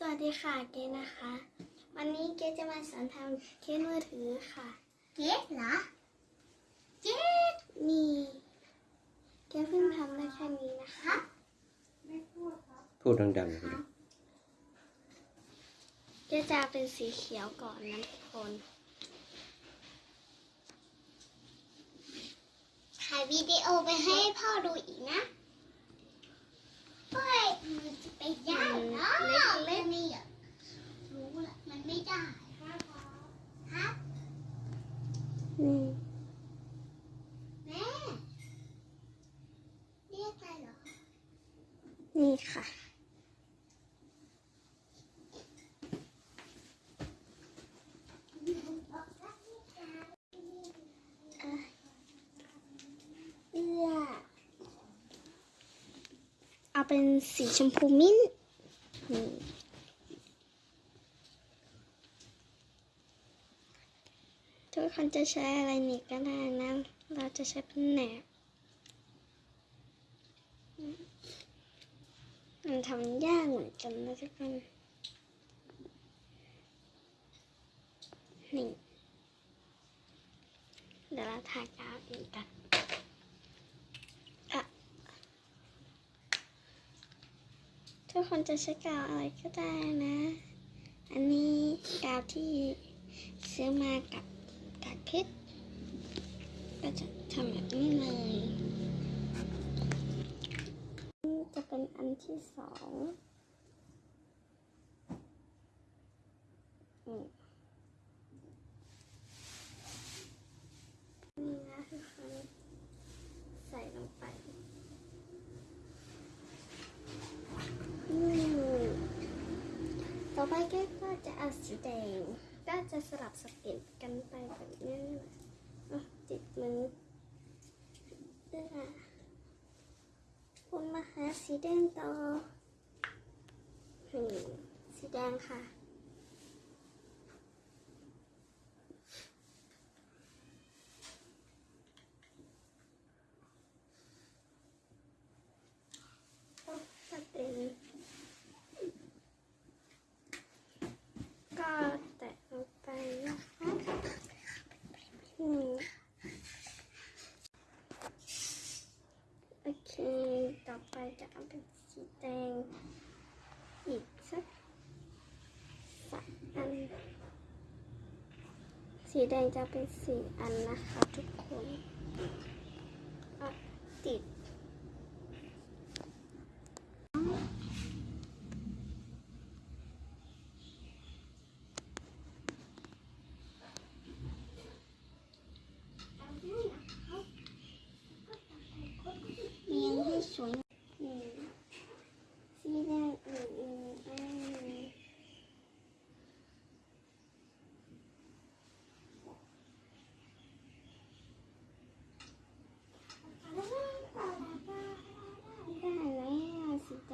สวัสดีค่ะเกดนะคะ วันนี้เกดจะมาสอนทำเคสมือถือค่ะ เก๊เหรอเจ๊นี่เกดเพิ่งทำได้แค่นี้นะครัคะบพูดดังๆสิเกดจะเป็นสีเขียวก่อนนะทุกคนถ่ายวิดีโอไปให้พ่อดูอีกนะเฮ้ยมันจะไปได้เหรอเล่นนี่อะรู้ละมันไม่ได้ครับ นี่ แม่เรียกอะไรเหรอ นี่ ค่ะเอื้อเอาเป็นสีชมพูมิ้นท์ทุกคนจะใช้อะไรนี่ก็ได้นะ เราจะใช้เป็นแหนบ มันทำยากเหมือนกันนะทุกคนนี่เดี๋ยวเราทากาวอีกกันอะทุกคนจะใช้กาวอะไรก็ได้นะ อันนี้กาวที่ซื้อมากับกากเพชรก็จะทำแบบนี้เลย อันที่สองอืมนี่นะทุกคนใส่ลงไปอืมต่อไปแกก็จะเอาสีแดงก็จะสลับสเก็ตกันไปแบบนี้ติดมือเอื้อ หาสีแดงต่อนี่สีแดงค่ะ ก็เป็นก็แตะลงไปนะคะอืมโอเค ต่อไป จะเอาเป็นสีแดงอีกสักสามอัน สีแดงจะเป็นสีอันนะคะทุกคนอะติด เลี้ยงให้สวย อืมสีแดงอืมอืมอืมได้แล้วสีแด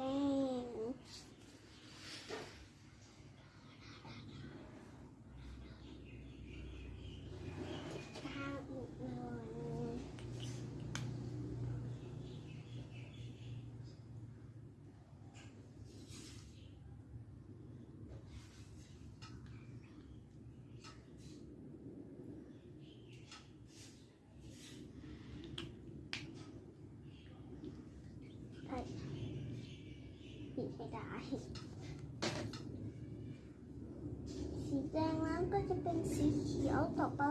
งข้าวอีกหน่อย ไป ปิดไม่ได้สีแดงนั้นก็จะเป็นสีเขียวต่อไป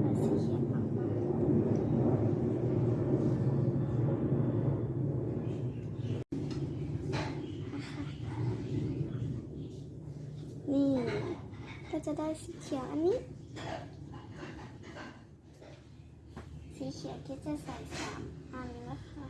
เอาสีเขียวออกมานี่ก็จะได้สีเขียวอันนี้ สี เขียวที่จะใส่สามอันแล้วค่ะ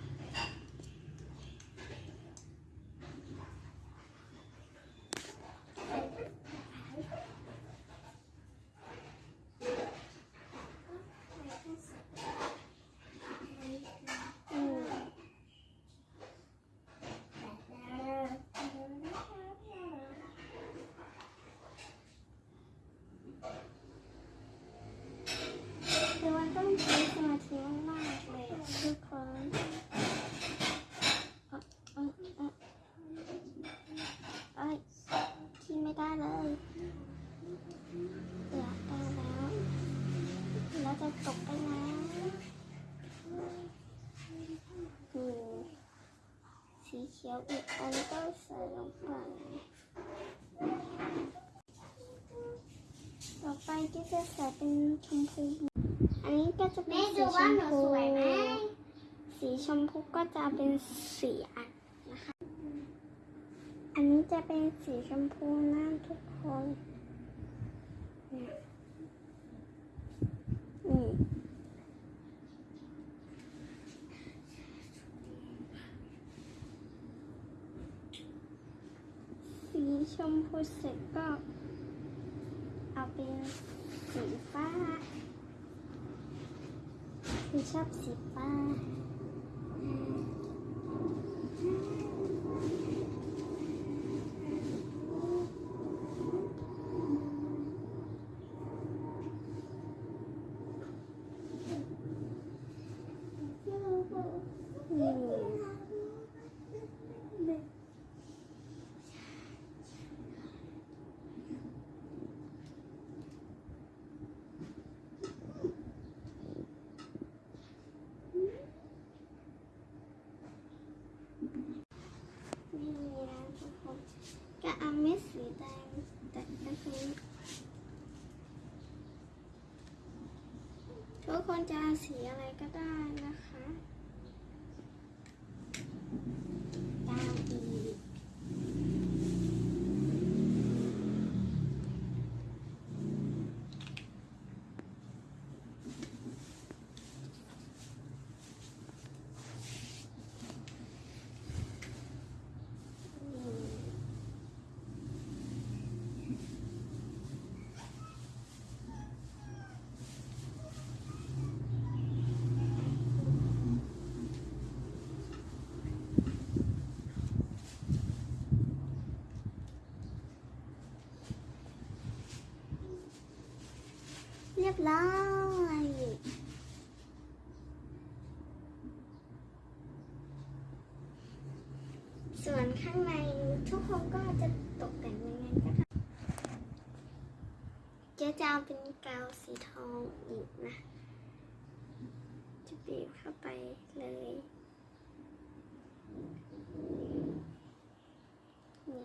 ตกไปนะหูสีเขียวอีกอันก็ใส่ลงไปต่อไปก็จะใส่เป็นชมพู อันนี้ก็จะเป็นสีชมพูสีชมพูก็จะเป็นสีอันนะคะ อันนี้จะเป็นสีชมพูนั่นทุกคน Yeah. ชมพูเสร็จก็เอาเป็นสีฟ้าคือชอบสีฟ้า นี่นะทุกคนก็เอาเม็ด สีแดงแต่ก็คือทุกคนจะสีอะไรก็ได้นะคะดาวอีกอืมเร้อยส่วนข้างในทุกคนก็จะตกแต่งยังไงก็ได้เจ๊จะเอาเป็นกาวสีทองอีกนะจะบีบเข้าไปเลยนี่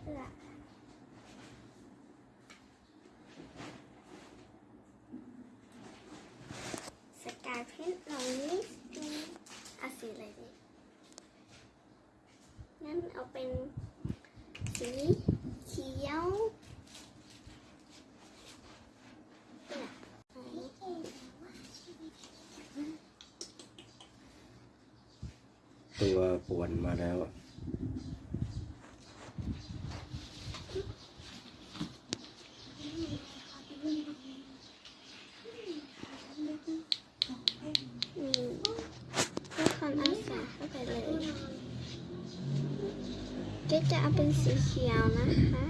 เพื่อสกายเพชรเรานิดนึงเอาสีอะไรดีงั้น เอาเป็นสีเขียวตัวป่วนมาแล้วอะ อืมทุกคนเอาใส่เข้าไปเลย ก็จะเอาเป็นสีเขียวนะคะ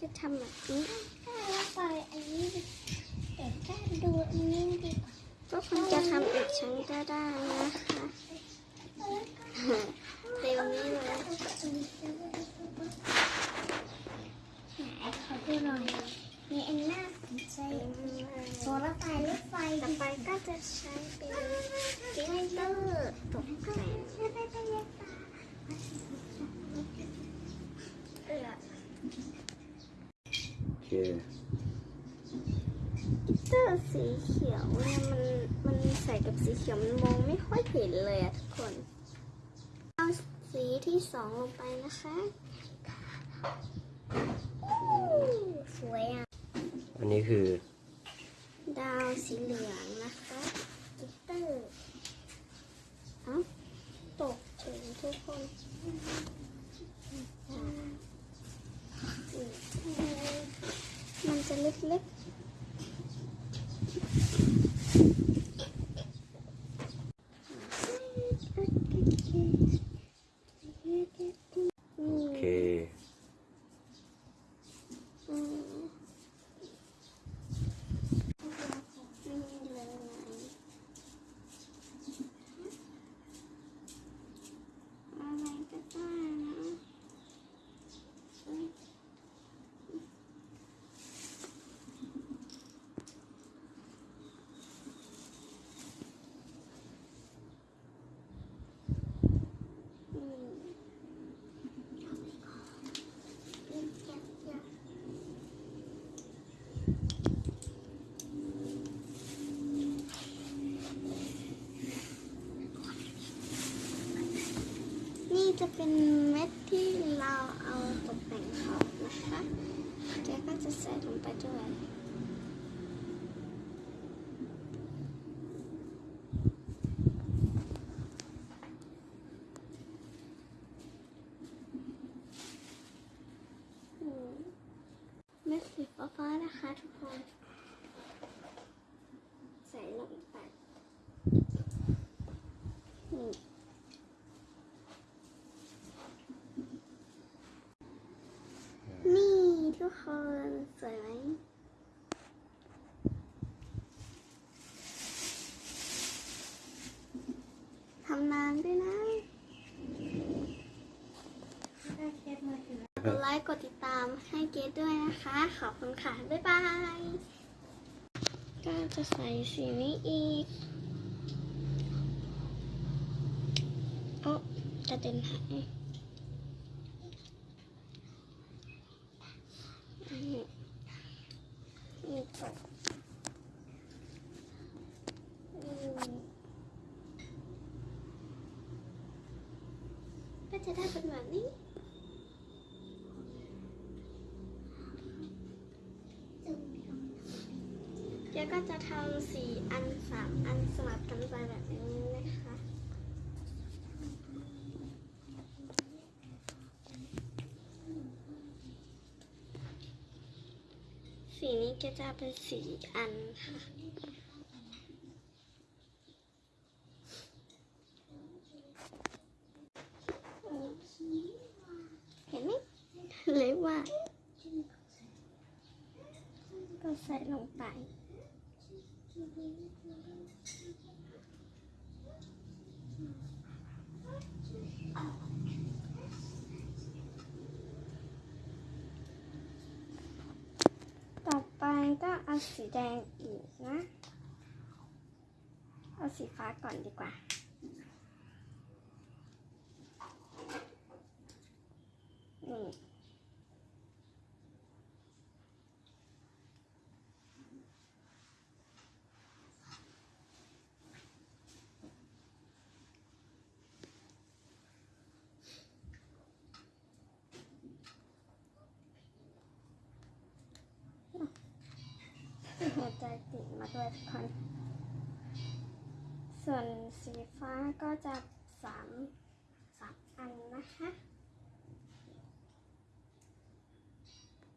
จะทำแบบนี้แล้วปล่ไปอันนี้แต่วแค่ดูอันนี้ดีก็คงจะทำอีกชั้นก็ได้นะคะ เร็วนี้เลยขอดูหน่อยมีอันน่าสนใจโซลาร์ไฟรถไฟต่อไปก็จะใช้เป็นกลิตเตอร์ตกแต่งเออโอเค glitter สีเขียวเนี่ยมันมันใส่กับสีเขียวมันมองไม่ค่อยเห็นเลยอะ ที่สองลงไปนะคะสวยอะ อันนี้คือ ดาวสีเหลืองนะคะ glitter เอ้าตกถึงทุกคนอ่าอืมมันจะเล็กๆอื โอ ม เค อืม จะใส่ลงไปด้วย อืม เม็ดสีฟ้าๆนะคะทุกคน ใส่ลงไปนี่นี่ทุกคนสวยไหมทำนานด้วยนะ ก ดไลค์กดติดตามให้เกดด้วยนะคะ ขอบคุณค่ะ บ๊ายบายก็จะใส่สีนี้อีกโอ้กระเด็นหายอันนี้นี่จบอืมก็จะได้เป็นแบบนี้ เดี๋ยวก็ จะทำสี่อันสามอันสลับกันไปแบบนี้นะคะสีนี้ก็จะเป็นสีอันค่ะ เห็นไหมเลยว่า ก็ใส่ลงไป ต่ อไปก็เอาสีแดงอีกนะ เอาสีฟ้าก่อนดีกว่า นี่ ใจติดมาด้วยทุกคนส่วนสีฟ้าก็จะสามสามอันนะคะ